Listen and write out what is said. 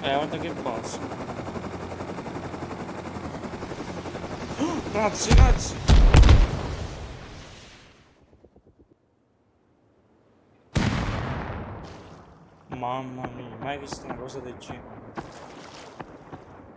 Eh, guarda che posso. Oh, razzi, razzi! Mamma mia, mai visto una cosa del genere.